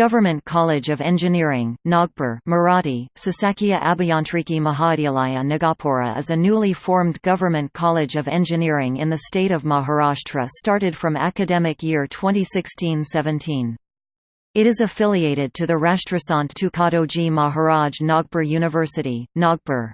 Government College of Engineering, Nagpur Marathi, Sasakya Abhiyantriki Mahavidyalaya Nagapura is a newly formed government college of engineering in the state of Maharashtra started from academic year 2016–17. It is affiliated to the Rashtrasant Tukadoji Maharaj Nagpur University, Nagpur.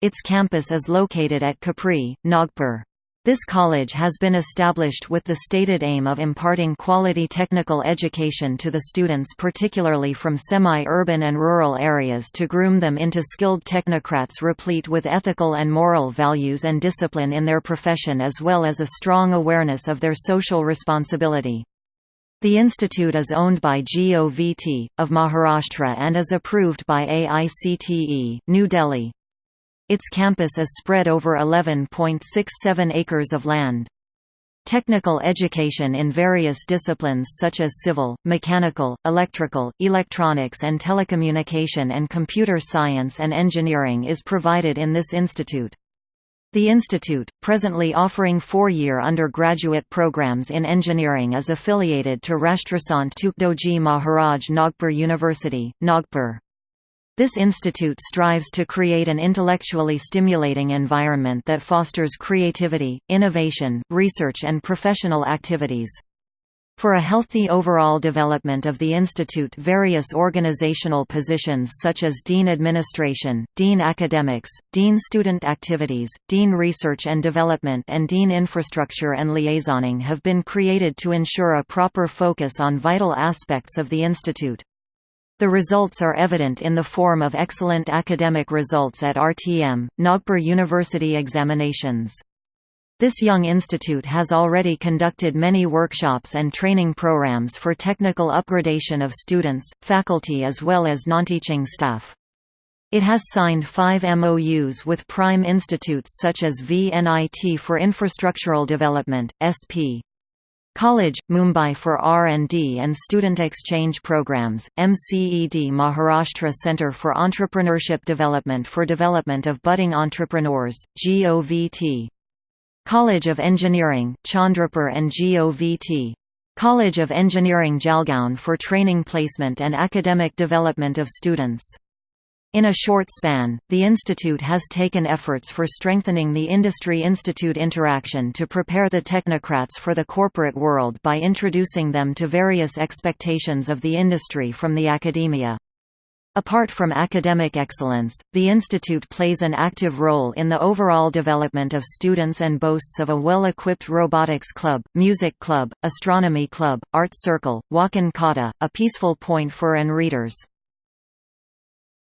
Its campus is located at Kapri, Nagpur. This college has been established with the stated aim of imparting quality technical education to the students particularly from semi-urban and rural areas to groom them into skilled technocrats replete with ethical and moral values and discipline in their profession as well as a strong awareness of their social responsibility. The institute is owned by GOVT, of Maharashtra and is approved by AICTE, New Delhi. Its campus is spread over 11.67 acres of land. Technical education in various disciplines such as civil, mechanical, electrical, electronics and telecommunication and computer science and engineering is provided in this institute. The institute, presently offering four-year undergraduate programs in engineering is affiliated to Rashtrasant Tukdoji Maharaj Nagpur University, Nagpur. This institute strives to create an intellectually stimulating environment that fosters creativity, innovation, research and professional activities. For a healthy overall development of the institute various organizational positions such as Dean Administration, Dean Academics, Dean Student Activities, Dean Research and Development and Dean Infrastructure and Liaisoning have been created to ensure a proper focus on vital aspects of the institute. The results are evident in the form of excellent academic results at RTM, Nagpur University examinations. This young institute has already conducted many workshops and training programs for technical upgradation of students, faculty as well as non-teaching staff. It has signed five MOUs with prime institutes such as VNIT for Infrastructural Development, SP. College, Mumbai for R&D and Student Exchange Programs, MCED Maharashtra Centre for Entrepreneurship Development for Development of Budding Entrepreneurs, GOVT. College of Engineering, Chandrapur and GOVT. College of Engineering Jalgaon for training placement and academic development of students. In a short span, the institute has taken efforts for strengthening the industry-institute interaction to prepare the technocrats for the corporate world by introducing them to various expectations of the industry from the academia. Apart from academic excellence, the institute plays an active role in the overall development of students and boasts of a well-equipped robotics club, music club, astronomy club, art circle, walk-in kata, a peaceful point for and readers.